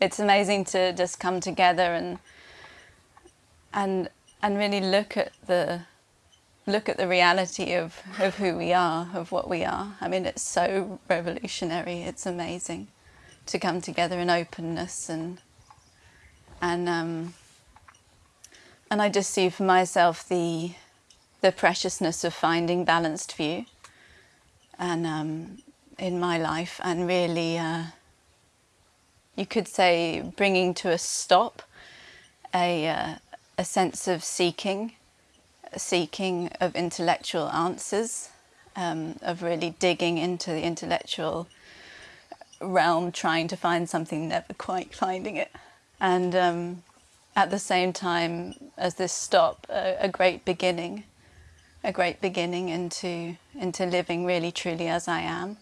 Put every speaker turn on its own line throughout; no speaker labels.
it's amazing to just come together and and and really look at the look at the reality of, of who we are, of what we are. I mean, it's so revolutionary. It's amazing to come together in openness and and um, and I just see for myself the the preciousness of finding balanced view and um, in my life and really uh, you could say bringing to a stop a, uh, a sense of seeking, seeking of intellectual answers, um, of really digging into the intellectual realm, trying to find something, never quite finding it. And um, at the same time as this stop, a, a great beginning, a great beginning into, into living really truly as I am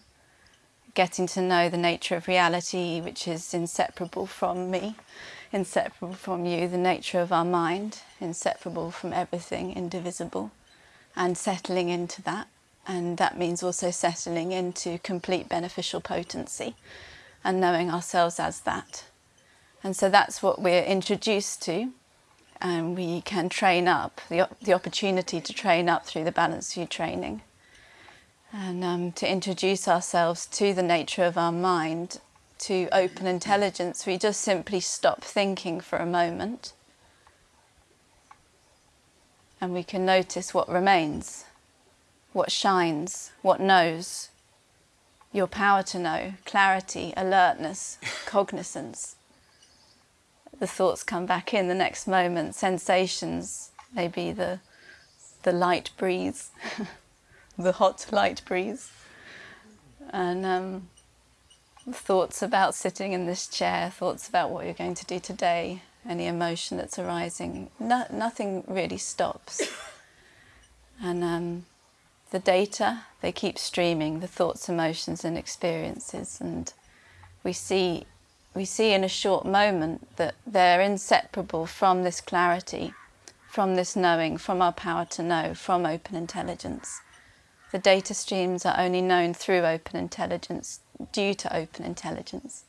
getting to know the nature of reality, which is inseparable from me, inseparable from you, the nature of our mind, inseparable from everything, indivisible, and settling into that. And that means also settling into complete beneficial potency and knowing ourselves as that. And so that's what we're introduced to. And we can train up, the, the opportunity to train up through the Balanced View training and um, to introduce ourselves to the nature of our mind, to open intelligence, we just simply stop thinking for a moment and we can notice what remains, what shines, what knows, your power to know, clarity, alertness, cognizance. The thoughts come back in the next moment, sensations, maybe the, the light breeze. the hot light breeze and um, thoughts about sitting in this chair, thoughts about what you're going to do today, any emotion that's arising, no, nothing really stops. And um, the data, they keep streaming, the thoughts, emotions and experiences and we see, we see in a short moment that they're inseparable from this clarity, from this knowing, from our power to know, from open intelligence. The data streams are only known through open intelligence, due to open intelligence.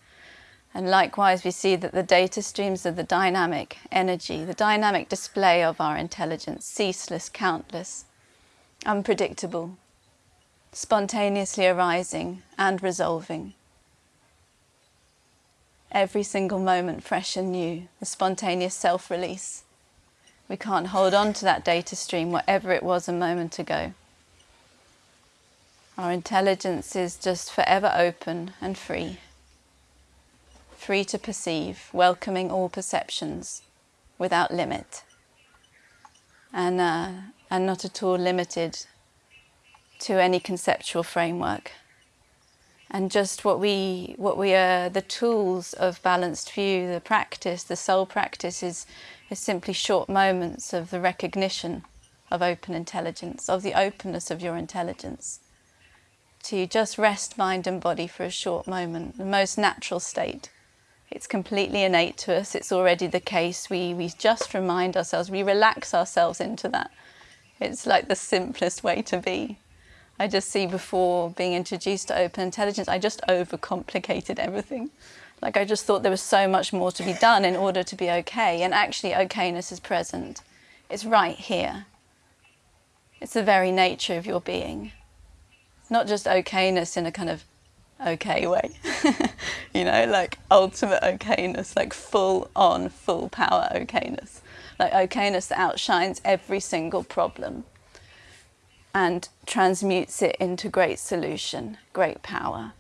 And likewise, we see that the data streams are the dynamic energy, the dynamic display of our intelligence, ceaseless, countless, unpredictable, spontaneously arising and resolving. Every single moment fresh and new, the spontaneous self-release. We can't hold on to that data stream, whatever it was a moment ago. Our intelligence is just forever open and free, free to perceive, welcoming all perceptions without limit, and, uh, and not at all limited to any conceptual framework. And just what we, what we are, the tools of balanced view, the practice, the sole practice is, is simply short moments of the recognition of open intelligence, of the openness of your intelligence to just rest mind and body for a short moment, the most natural state. It's completely innate to us, it's already the case. We, we just remind ourselves, we relax ourselves into that. It's like the simplest way to be. I just see before being introduced to open intelligence, I just overcomplicated everything. Like I just thought there was so much more to be done in order to be okay. And actually okayness is present. It's right here. It's the very nature of your being not just okayness in a kind of okay way, you know, like ultimate okayness, like full on, full power okayness. Like okayness that outshines every single problem and transmutes it into great solution, great power.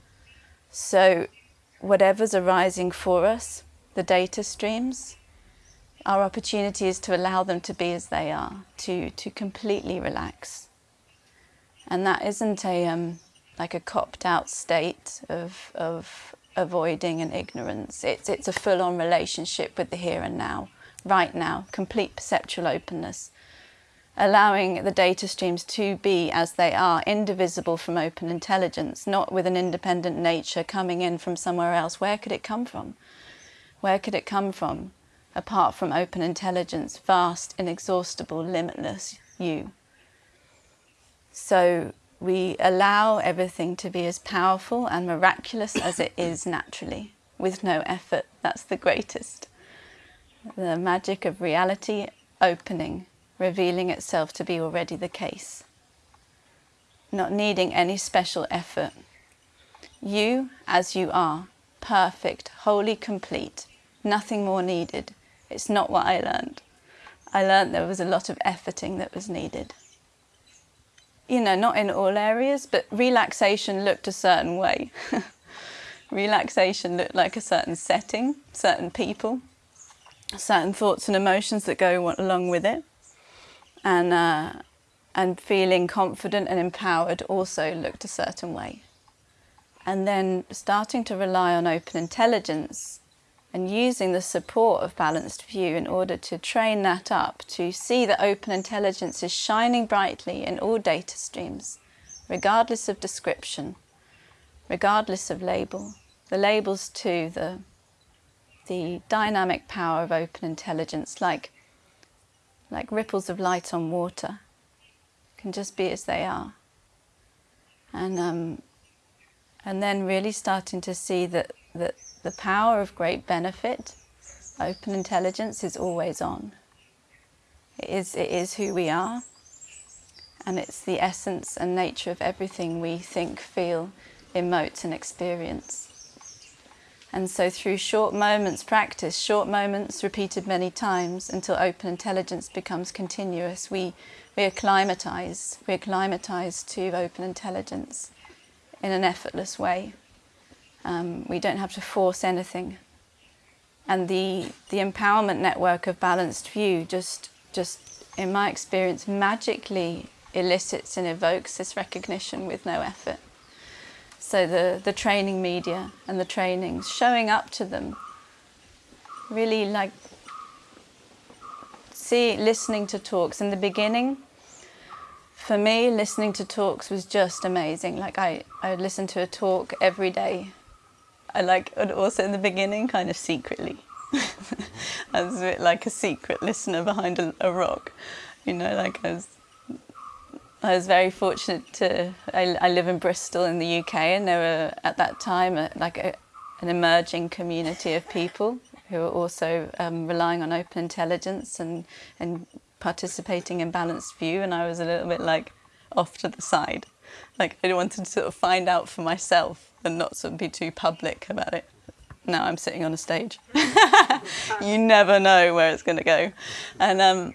So whatever's arising for us, the data streams, our opportunity is to allow them to be as they are, to, to completely relax, and that isn't a um, like a copped out state of, of avoiding and ignorance. It's, it's a full-on relationship with the here and now, right now, complete perceptual openness, allowing the data streams to be as they are, indivisible from open intelligence, not with an independent nature coming in from somewhere else. Where could it come from? Where could it come from, apart from open intelligence, vast, inexhaustible, limitless you? So we allow everything to be as powerful and miraculous as it is naturally. with no effort. That's the greatest. The magic of reality opening, revealing itself to be already the case. Not needing any special effort. You as you are, perfect, wholly complete, nothing more needed. It's not what I learned. I learned there was a lot of efforting that was needed. You know, not in all areas, but relaxation looked a certain way. relaxation looked like a certain setting, certain people, certain thoughts and emotions that go along with it. And, uh, and feeling confident and empowered also looked a certain way. And then starting to rely on open intelligence and using the support of balanced view in order to train that up to see that open intelligence is shining brightly in all data streams, regardless of description, regardless of label. The labels too, the, the dynamic power of open intelligence, like, like ripples of light on water, can just be as they are. And, um, and then really starting to see that, that the power of great benefit, open intelligence, is always on. It is, it is who we are, and it's the essence and nature of everything we think, feel, emote and experience. And so through short moments practice, short moments repeated many times until open intelligence becomes continuous, we, we acclimatise, we acclimatise to open intelligence in an effortless way. Um, we don't have to force anything. And the, the empowerment network of Balanced View just, just, in my experience, magically elicits and evokes this recognition with no effort. So the, the training media and the trainings, showing up to them, really like see, listening to talks in the beginning, for me, listening to talks was just amazing. Like I, I would listen to a talk every day. I like, also in the beginning, kind of secretly. I was a bit like a secret listener behind a, a rock, you know, like I was I was very fortunate to, I, I, live in Bristol in the UK and there were at that time a, like a, an emerging community of people who were also um, relying on open intelligence and, and participating in balanced view and I was a little bit like off to the side. Like I wanted to sort of find out for myself and not sort of be too public about it. Now I'm sitting on a stage. you never know where it's going to go. And um,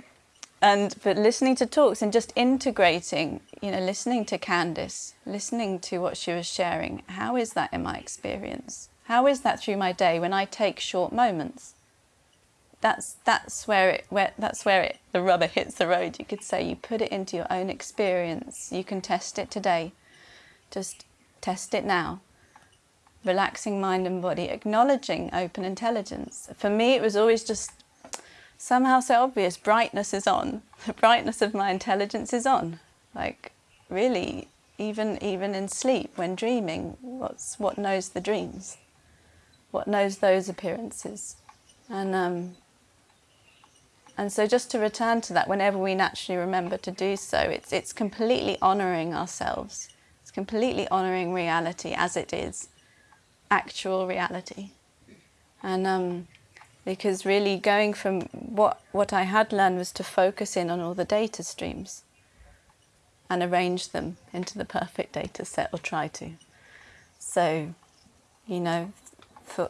and but listening to talks and just integrating you know listening to Candice listening to what she was sharing how is that in my experience how is that through my day when I take short moments that's that's where it where that's where it the rubber hits the road you could say you put it into your own experience you can test it today just test it now relaxing mind and body acknowledging open intelligence for me it was always just somehow so obvious. Brightness is on. The brightness of my intelligence is on. Like, really, even even in sleep, when dreaming, what's what knows the dreams? What knows those appearances? And um, and so just to return to that, whenever we naturally remember to do so, it's it's completely honouring ourselves. It's completely honouring reality as it is, actual reality. And um, because really going from what, what I had learned was to focus in on all the data streams and arrange them into the perfect data set or try to. So, you know,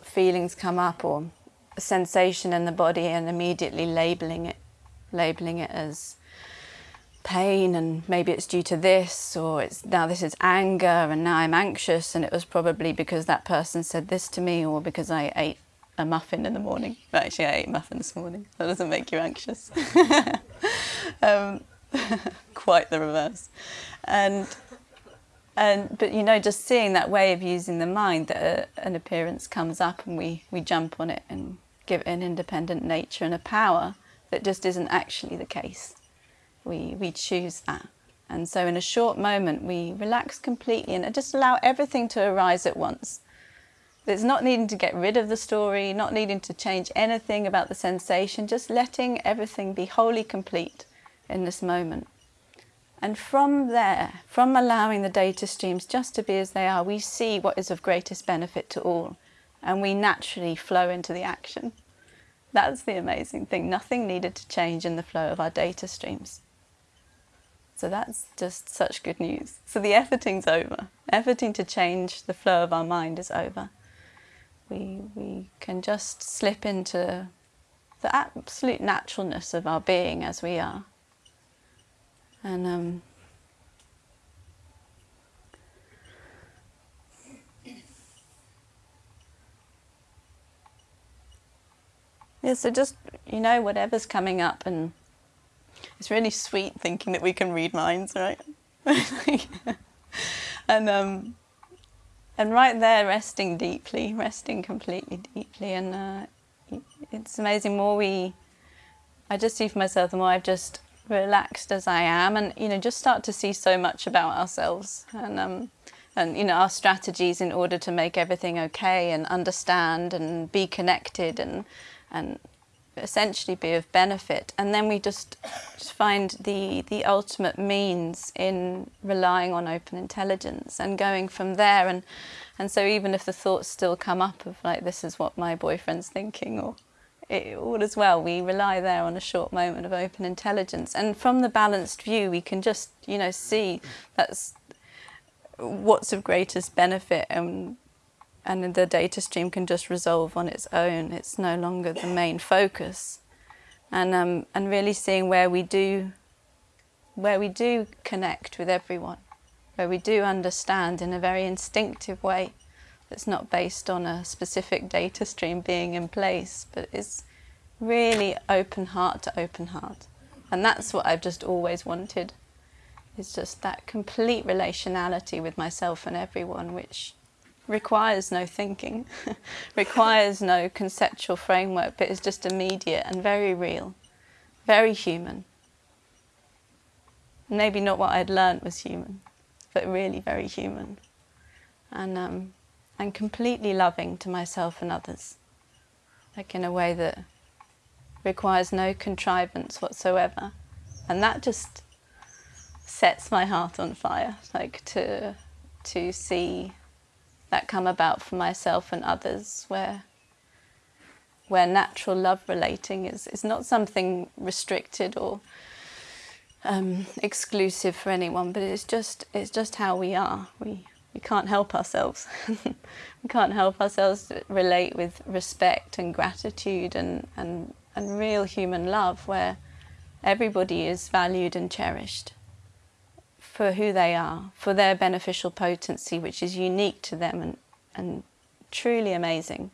feelings come up or a sensation in the body and immediately labeling it, labeling it as pain and maybe it's due to this or it's now this is anger and now I'm anxious and it was probably because that person said this to me or because I ate a muffin in the morning. Actually, I ate muffin this morning. That doesn't make you anxious. um, quite the reverse. And and but you know, just seeing that way of using the mind that a, an appearance comes up and we we jump on it and give it an independent nature and a power that just isn't actually the case. We we choose that. And so in a short moment, we relax completely and just allow everything to arise at once. It's not needing to get rid of the story, not needing to change anything about the sensation, just letting everything be wholly complete in this moment. And from there, from allowing the data streams just to be as they are, we see what is of greatest benefit to all. and we naturally flow into the action. That's the amazing thing. Nothing needed to change in the flow of our data streams. So that's just such good news. So the efforting's over. Efforting to change the flow of our mind is over. We, we can just slip into the absolute naturalness of our being as we are. And um, Yeah, so just, you know, whatever's coming up and it's really sweet thinking that we can read minds, right? and um, and right there, resting deeply, resting completely deeply, and uh, it's amazing. More we, I just see for myself, the more I've just relaxed as I am, and you know, just start to see so much about ourselves, and um, and you know, our strategies in order to make everything okay, and understand, and be connected, and and essentially be of benefit. And then we just, find the, the ultimate means in relying on open intelligence and going from there. And, and so even if the thoughts still come up of like, this is what my boyfriend's thinking or it, all as well, we rely there on a short moment of open intelligence. And from the balanced view, we can just, you know, see that's what's of greatest benefit and and the data stream can just resolve on its own. It's no longer the main focus. And, um, and really seeing where we do where we do connect with everyone, where we do understand in a very instinctive way that's not based on a specific data stream being in place, but is really open heart to open heart. And that's what I've just always wanted, is just that complete relationality with myself and everyone, which requires no thinking, requires no conceptual framework, but is just immediate and very real, very human. Maybe not what I'd learnt was human, but really very human. And, um, and completely loving to myself and others, like in a way that requires no contrivance whatsoever. And that just sets my heart on fire, like to, to see that come about for myself and others where where natural love relating is, is not something restricted or um, exclusive for anyone, but it's just it's just how we are. We we can't help ourselves. we can't help ourselves relate with respect and gratitude and, and, and real human love where everybody is valued and cherished for who they are, for their beneficial potency, which is unique to them and, and truly amazing.